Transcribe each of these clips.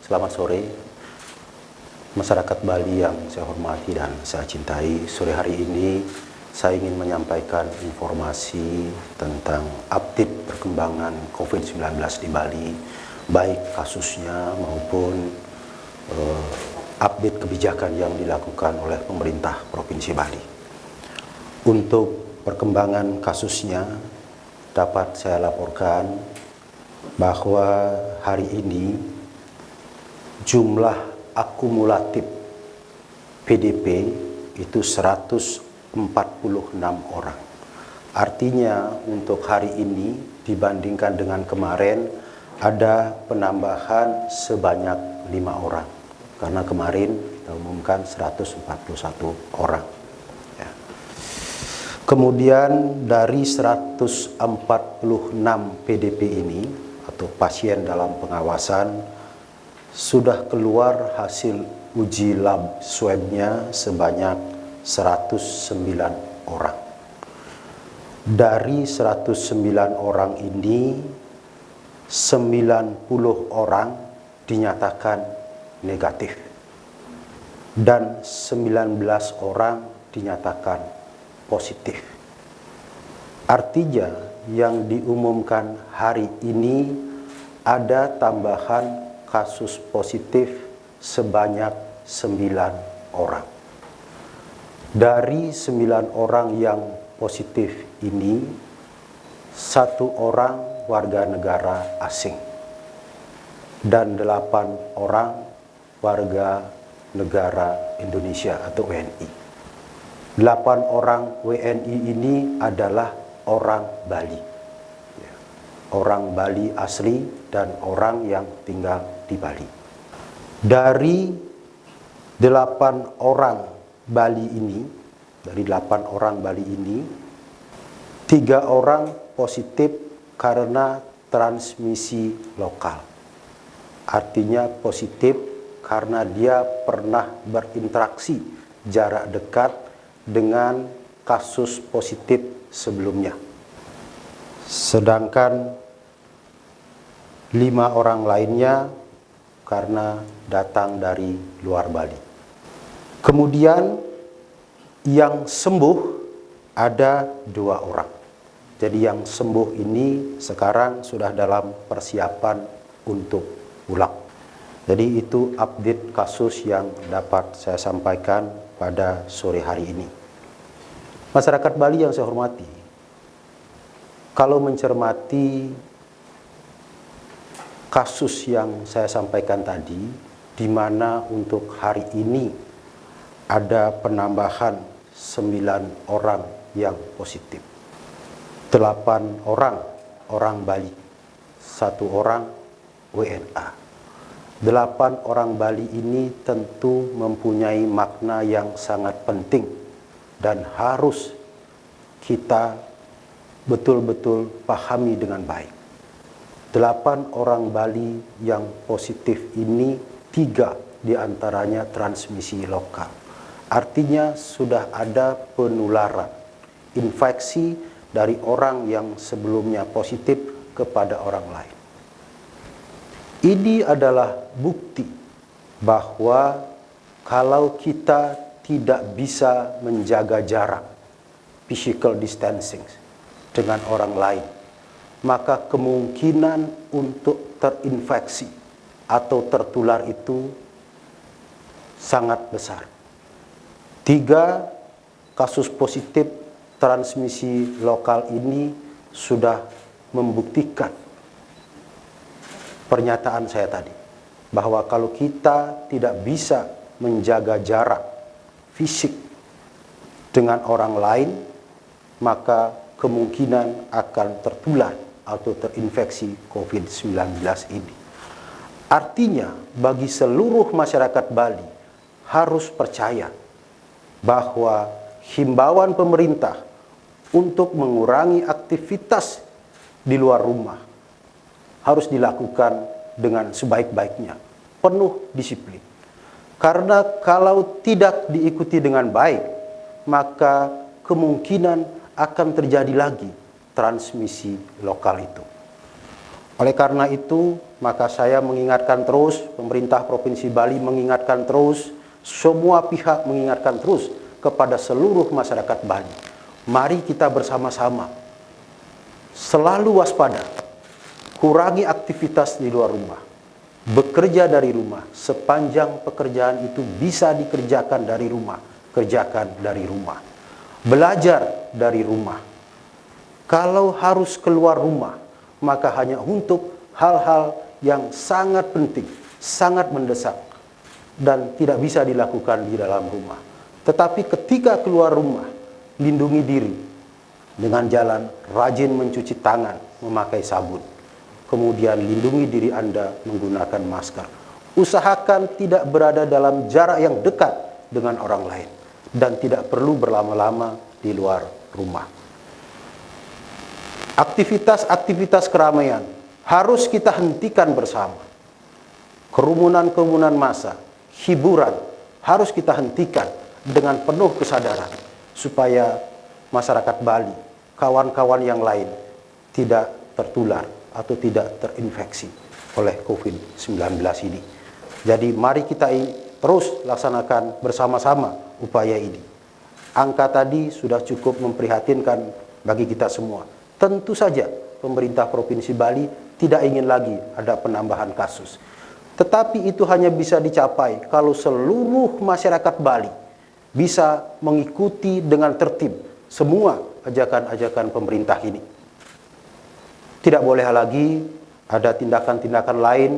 Selamat sore, masyarakat Bali yang saya hormati dan saya cintai. Sore hari ini saya ingin menyampaikan informasi tentang update perkembangan COVID-19 di Bali, baik kasusnya maupun uh, update kebijakan yang dilakukan oleh pemerintah Provinsi Bali. Untuk perkembangan kasusnya dapat saya laporkan bahwa hari ini jumlah akumulatif PDP itu 146 orang. Artinya untuk hari ini dibandingkan dengan kemarin ada penambahan sebanyak lima orang. Karena kemarin kita umumkan 141 orang. Ya. Kemudian dari 146 PDP ini atau pasien dalam pengawasan sudah keluar hasil uji lab swabnya sebanyak 109 orang. Dari 109 orang ini, 90 orang dinyatakan negatif dan 19 orang dinyatakan positif. Artinya yang diumumkan hari ini ada tambahan kasus positif sebanyak 9 orang. Dari 9 orang yang positif ini, satu orang warga negara asing dan delapan orang warga negara Indonesia atau WNI. Delapan orang WNI ini adalah orang Bali. Orang Bali asli dan orang yang tinggal di Bali. Dari delapan orang Bali ini, dari delapan orang Bali ini, tiga orang positif karena transmisi lokal. Artinya positif karena dia pernah berinteraksi jarak dekat dengan kasus positif sebelumnya. Sedangkan lima orang lainnya karena datang dari luar Bali. Kemudian yang sembuh ada dua orang. Jadi yang sembuh ini sekarang sudah dalam persiapan untuk pulang. Jadi itu update kasus yang dapat saya sampaikan pada sore hari ini. Masyarakat Bali yang saya hormati, kalau mencermati kasus yang saya sampaikan tadi, di mana untuk hari ini ada penambahan 9 orang yang positif. 8 orang orang Bali, satu orang WNA. 8 orang Bali ini tentu mempunyai makna yang sangat penting dan harus kita betul-betul pahami dengan baik delapan orang Bali yang positif ini tiga di antaranya transmisi lokal. Artinya sudah ada penularan infeksi dari orang yang sebelumnya positif kepada orang lain. Ini adalah bukti bahwa kalau kita tidak bisa menjaga jarak physical distancing dengan orang lain maka kemungkinan untuk terinfeksi atau tertular itu sangat besar. Tiga kasus positif transmisi lokal ini sudah membuktikan pernyataan saya tadi bahwa kalau kita tidak bisa menjaga jarak fisik dengan orang lain maka kemungkinan akan tertular atau terinfeksi COVID-19 ini. Artinya bagi seluruh masyarakat Bali harus percaya bahwa himbauan pemerintah untuk mengurangi aktivitas di luar rumah harus dilakukan dengan sebaik-baiknya, penuh disiplin. Karena kalau tidak diikuti dengan baik, maka kemungkinan akan terjadi lagi transmisi lokal itu. Oleh karena itu, maka saya mengingatkan terus, pemerintah Provinsi Bali mengingatkan terus, semua pihak mengingatkan terus kepada seluruh masyarakat Bali. Mari kita bersama-sama selalu waspada, kurangi aktivitas di luar rumah, bekerja dari rumah, sepanjang pekerjaan itu bisa dikerjakan dari rumah, kerjakan dari rumah. Belajar dari rumah. Kalau harus keluar rumah, maka hanya untuk hal-hal yang sangat penting, sangat mendesak, dan tidak bisa dilakukan di dalam rumah. Tetapi ketika keluar rumah, lindungi diri dengan jalan rajin mencuci tangan, memakai sabun. Kemudian lindungi diri Anda menggunakan masker. Usahakan tidak berada dalam jarak yang dekat dengan orang lain dan tidak perlu berlama-lama di luar rumah. Aktivitas-aktivitas keramaian harus kita hentikan bersama. Kerumunan-kerumunan massa, hiburan harus kita hentikan dengan penuh kesadaran supaya masyarakat Bali, kawan-kawan yang lain tidak tertular atau tidak terinfeksi oleh COVID-19 ini. Jadi mari kita terus laksanakan bersama-sama upaya ini. Angka tadi sudah cukup memprihatinkan bagi kita semua. Tentu saja pemerintah Provinsi Bali tidak ingin lagi ada penambahan kasus. Tetapi itu hanya bisa dicapai kalau seluruh masyarakat Bali bisa mengikuti dengan tertib semua ajakan-ajakan pemerintah ini. Tidak boleh lagi ada tindakan-tindakan lain,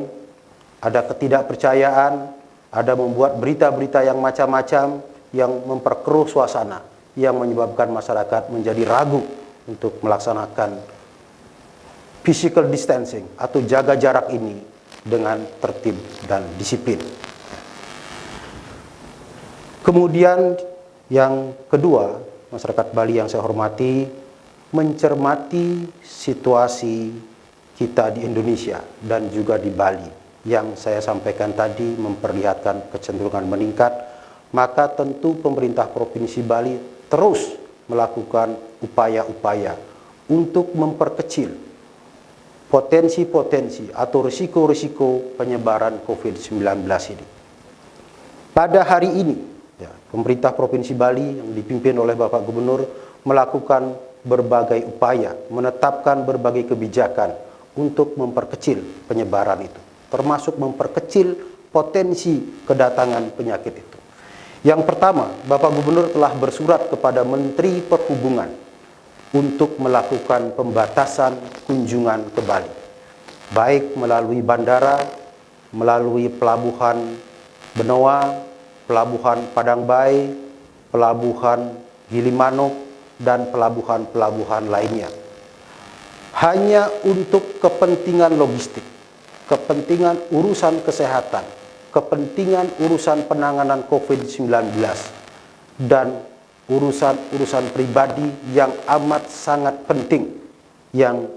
ada ketidakpercayaan, ada membuat berita-berita yang macam-macam yang memperkeruh suasana, yang menyebabkan masyarakat menjadi ragu untuk melaksanakan physical distancing atau jaga jarak ini dengan tertib dan disiplin. Kemudian yang kedua, masyarakat Bali yang saya hormati, mencermati situasi kita di Indonesia dan juga di Bali yang saya sampaikan tadi memperlihatkan kecenderungan meningkat, maka tentu pemerintah Provinsi Bali terus melakukan upaya-upaya untuk memperkecil potensi-potensi atau risiko-risiko penyebaran COVID-19 ini. Pada hari ini, ya, pemerintah Provinsi Bali yang dipimpin oleh Bapak Gubernur melakukan berbagai upaya, menetapkan berbagai kebijakan untuk memperkecil penyebaran itu, termasuk memperkecil potensi kedatangan penyakit itu. Yang pertama, Bapak Gubernur telah bersurat kepada Menteri Perhubungan untuk melakukan pembatasan kunjungan ke Bali, baik melalui bandara, melalui pelabuhan Benoa, pelabuhan Padang Bay, pelabuhan Gilimanuk, dan pelabuhan-pelabuhan lainnya. Hanya untuk kepentingan logistik, kepentingan urusan kesehatan, kepentingan urusan penanganan COVID-19, dan urusan-urusan pribadi yang amat sangat penting yang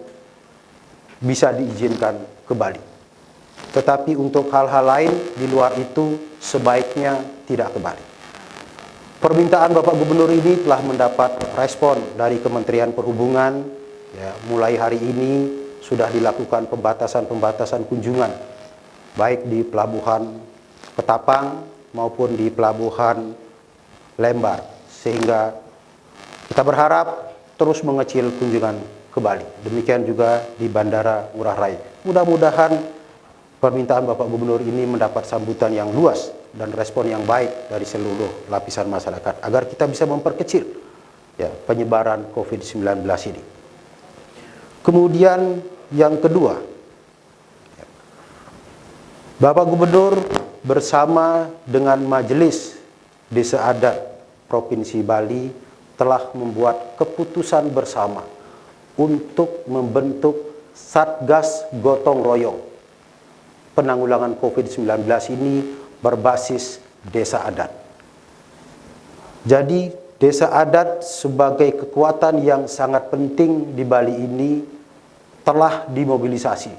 bisa diizinkan ke Bali. Tetapi untuk hal-hal lain di luar itu sebaiknya tidak ke Bali. Permintaan Bapak Gubernur ini telah mendapat respon dari Kementerian Perhubungan. Ya, mulai hari ini sudah dilakukan pembatasan-pembatasan kunjungan, baik di Pelabuhan Ketapang maupun di Pelabuhan Lembar sehingga kita berharap terus mengecil kunjungan ke Bali. Demikian juga di Bandara Ngurah Rai. Mudah-mudahan permintaan Bapak Gubernur ini mendapat sambutan yang luas dan respon yang baik dari seluruh lapisan masyarakat agar kita bisa memperkecil ya, penyebaran COVID-19 ini. Kemudian yang kedua, Bapak Gubernur bersama dengan Majelis Desa Adat Provinsi Bali telah membuat keputusan bersama untuk membentuk Satgas Gotong Royong. Penanggulangan COVID-19 ini berbasis desa adat. Jadi desa adat sebagai kekuatan yang sangat penting di Bali ini telah dimobilisasi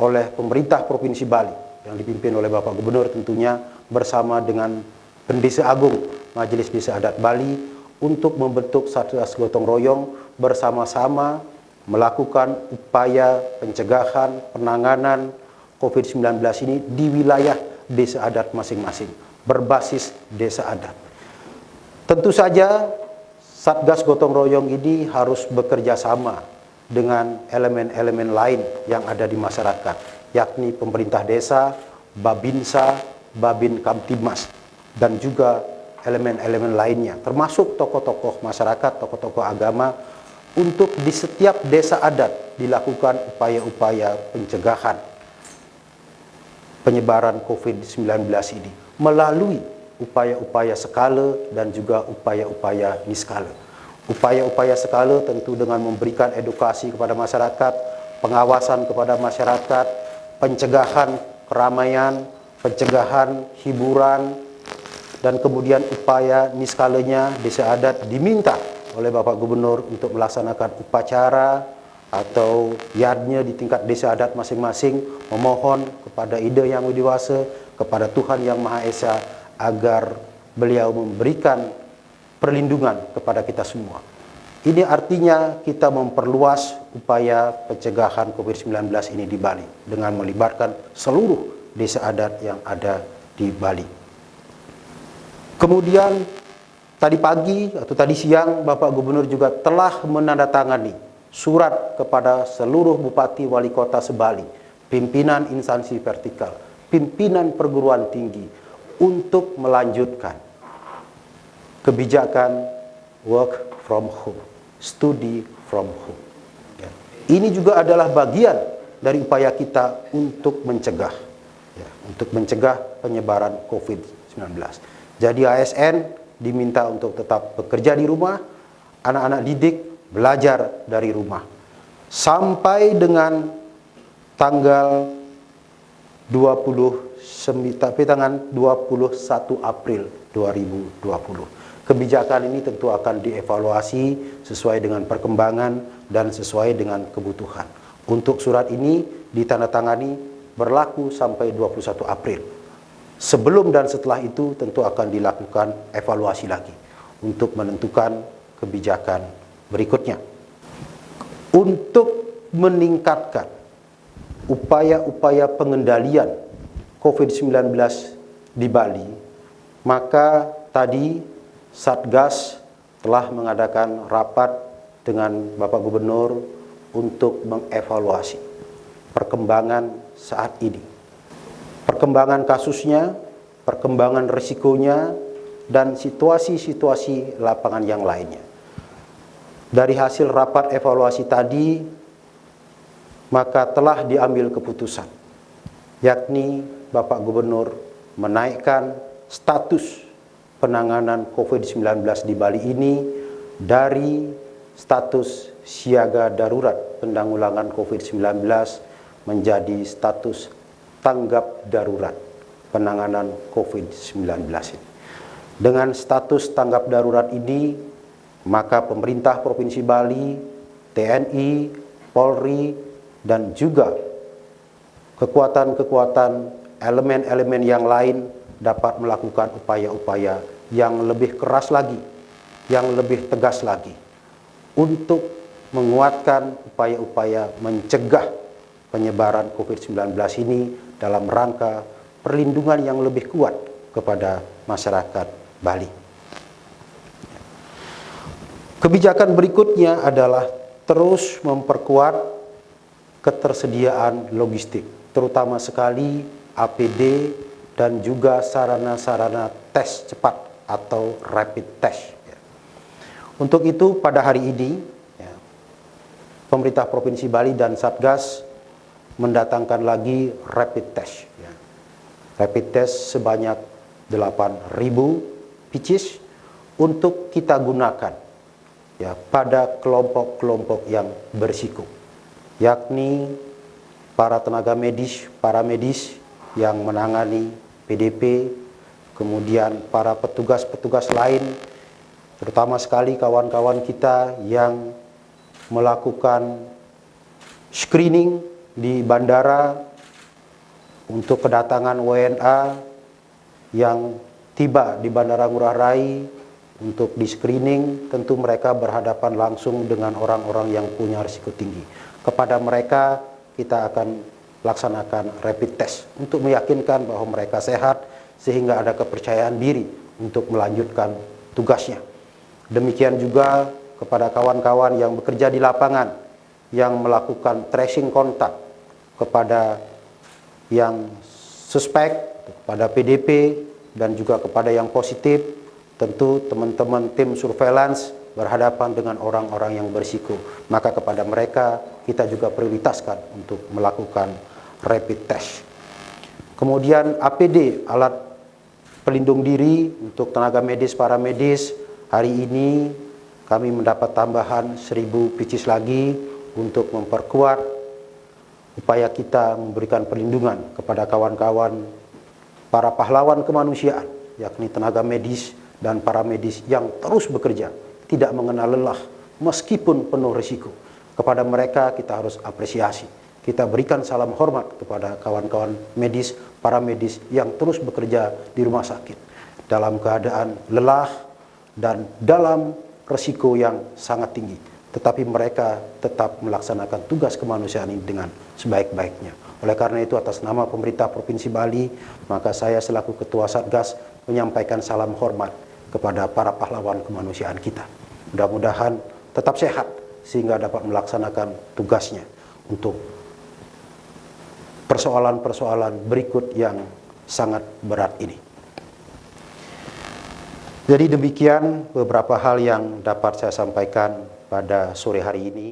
oleh pemerintah Provinsi Bali yang dipimpin oleh Bapak Gubernur tentunya bersama dengan Pendesa Agung Majelis Desa Adat Bali untuk membentuk Satgas Gotong Royong bersama-sama melakukan upaya pencegahan penanganan COVID-19 ini di wilayah desa adat masing-masing, berbasis desa adat. Tentu saja Satgas Gotong Royong ini harus bekerja sama dengan elemen-elemen lain yang ada di masyarakat, yakni pemerintah desa, Babinsa, Babin Kamtimas, dan juga elemen-elemen lainnya, termasuk tokoh-tokoh masyarakat, tokoh-tokoh agama, untuk di setiap desa adat dilakukan upaya-upaya pencegahan penyebaran COVID-19 ini melalui upaya-upaya skala dan juga upaya-upaya niskala. Upaya-upaya skala tentu dengan memberikan edukasi kepada masyarakat, pengawasan kepada masyarakat, pencegahan keramaian, pencegahan hiburan, dan kemudian upaya niskalanya desa adat diminta oleh Bapak Gubernur untuk melaksanakan upacara atau yardnya di tingkat desa adat masing-masing memohon kepada ide yang dewasa kepada Tuhan Yang Maha Esa agar beliau memberikan perlindungan kepada kita semua. Ini artinya kita memperluas upaya pencegahan COVID-19 ini di Bali dengan melibatkan seluruh desa adat yang ada di Bali. Kemudian tadi pagi atau tadi siang Bapak Gubernur juga telah menandatangani surat kepada seluruh bupati wali kota sebali, pimpinan instansi vertikal, pimpinan perguruan tinggi untuk melanjutkan kebijakan work from home, study from home. Ya. Ini juga adalah bagian dari upaya kita untuk mencegah, ya, untuk mencegah penyebaran COVID-19. Jadi ASN diminta untuk tetap bekerja di rumah, anak-anak didik belajar dari rumah sampai dengan tanggal 20 tapi tanggal 21 April 2020. Kebijakan ini tentu akan dievaluasi sesuai dengan perkembangan dan sesuai dengan kebutuhan. Untuk surat ini ditandatangani berlaku sampai 21 April. Sebelum dan setelah itu tentu akan dilakukan evaluasi lagi untuk menentukan kebijakan berikutnya. Untuk meningkatkan upaya-upaya pengendalian COVID-19 di Bali, maka tadi Satgas telah mengadakan rapat dengan Bapak Gubernur untuk mengevaluasi perkembangan saat ini. Perkembangan kasusnya, perkembangan risikonya, dan situasi-situasi lapangan yang lainnya. Dari hasil rapat evaluasi tadi, maka telah diambil keputusan, yakni Bapak Gubernur menaikkan status penanganan COVID-19 di Bali ini dari status siaga darurat pendanggulangan COVID-19 menjadi status tanggap darurat penanganan COVID-19 ini. Dengan status tanggap darurat ini, maka pemerintah Provinsi Bali, TNI, Polri, dan juga kekuatan-kekuatan elemen-elemen yang lain dapat melakukan upaya-upaya yang lebih keras lagi, yang lebih tegas lagi untuk menguatkan upaya-upaya mencegah penyebaran COVID-19 ini dalam rangka perlindungan yang lebih kuat kepada masyarakat Bali. Kebijakan berikutnya adalah terus memperkuat ketersediaan logistik, terutama sekali APD dan juga sarana-sarana tes cepat atau rapid test. Ya. Untuk itu pada hari ini, ya, pemerintah Provinsi Bali dan Satgas mendatangkan lagi rapid test. Ya. Rapid test sebanyak 8.000 pieces untuk kita gunakan ya pada kelompok-kelompok yang berisiko yakni para tenaga medis, para medis yang menangani PDP, kemudian para petugas-petugas lain, terutama sekali kawan-kawan kita yang melakukan screening di bandara untuk kedatangan WNA yang tiba di Bandara Ngurah Rai untuk di screening, tentu mereka berhadapan langsung dengan orang-orang yang punya risiko tinggi. Kepada mereka kita akan laksanakan rapid test untuk meyakinkan bahwa mereka sehat sehingga ada kepercayaan diri untuk melanjutkan tugasnya. Demikian juga kepada kawan-kawan yang bekerja di lapangan yang melakukan tracing kontak kepada yang suspek, kepada PDP dan juga kepada yang positif Tentu teman-teman tim surveillance berhadapan dengan orang-orang yang berisiko. Maka kepada mereka kita juga prioritaskan untuk melakukan rapid test. Kemudian APD, alat pelindung diri untuk tenaga medis, para medis. Hari ini kami mendapat tambahan 1000 pieces lagi untuk memperkuat upaya kita memberikan perlindungan kepada kawan-kawan para pahlawan kemanusiaan, yakni tenaga medis, dan para medis yang terus bekerja, tidak mengenal lelah meskipun penuh risiko. Kepada mereka kita harus apresiasi. Kita berikan salam hormat kepada kawan-kawan medis, para medis yang terus bekerja di rumah sakit dalam keadaan lelah dan dalam risiko yang sangat tinggi. Tetapi mereka tetap melaksanakan tugas kemanusiaan ini dengan sebaik-baiknya. Oleh karena itu atas nama pemerintah Provinsi Bali, maka saya selaku Ketua Satgas menyampaikan salam hormat kepada para pahlawan kemanusiaan kita. Mudah-mudahan tetap sehat sehingga dapat melaksanakan tugasnya untuk persoalan-persoalan berikut yang sangat berat ini. Jadi demikian beberapa hal yang dapat saya sampaikan pada sore hari ini.